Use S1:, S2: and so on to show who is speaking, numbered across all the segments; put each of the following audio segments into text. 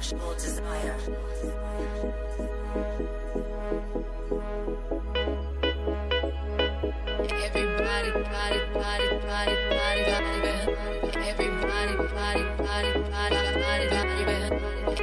S1: sexual desire.
S2: Everybody, body, body, body, body, body, everybody, body, body, body, body, body, body, body.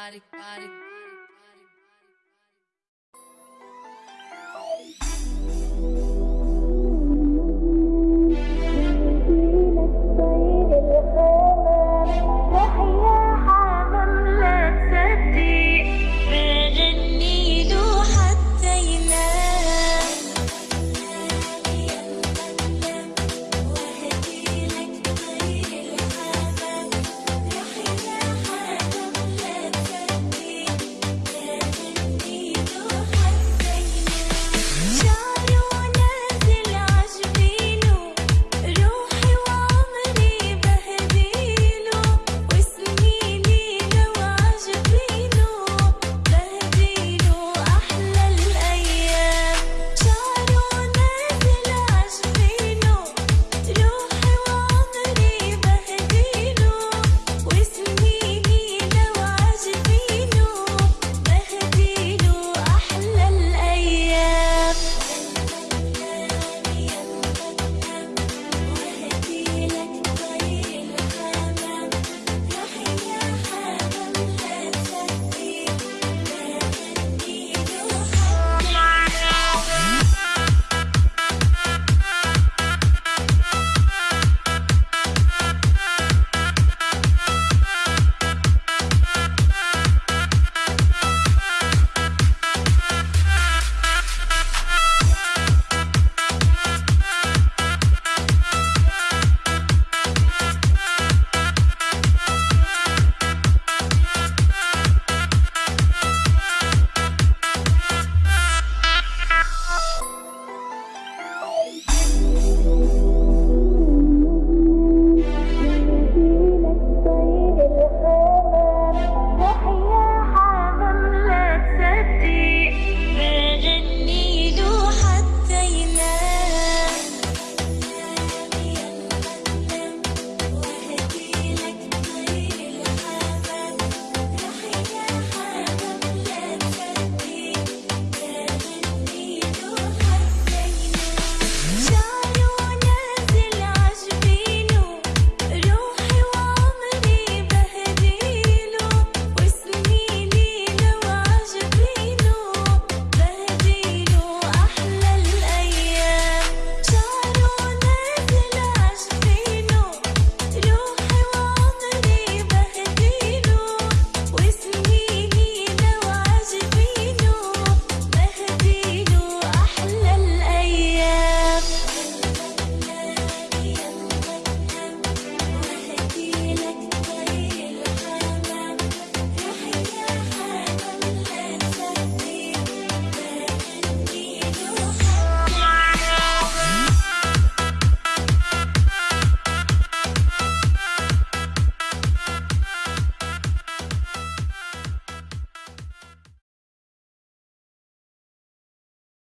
S2: body, body.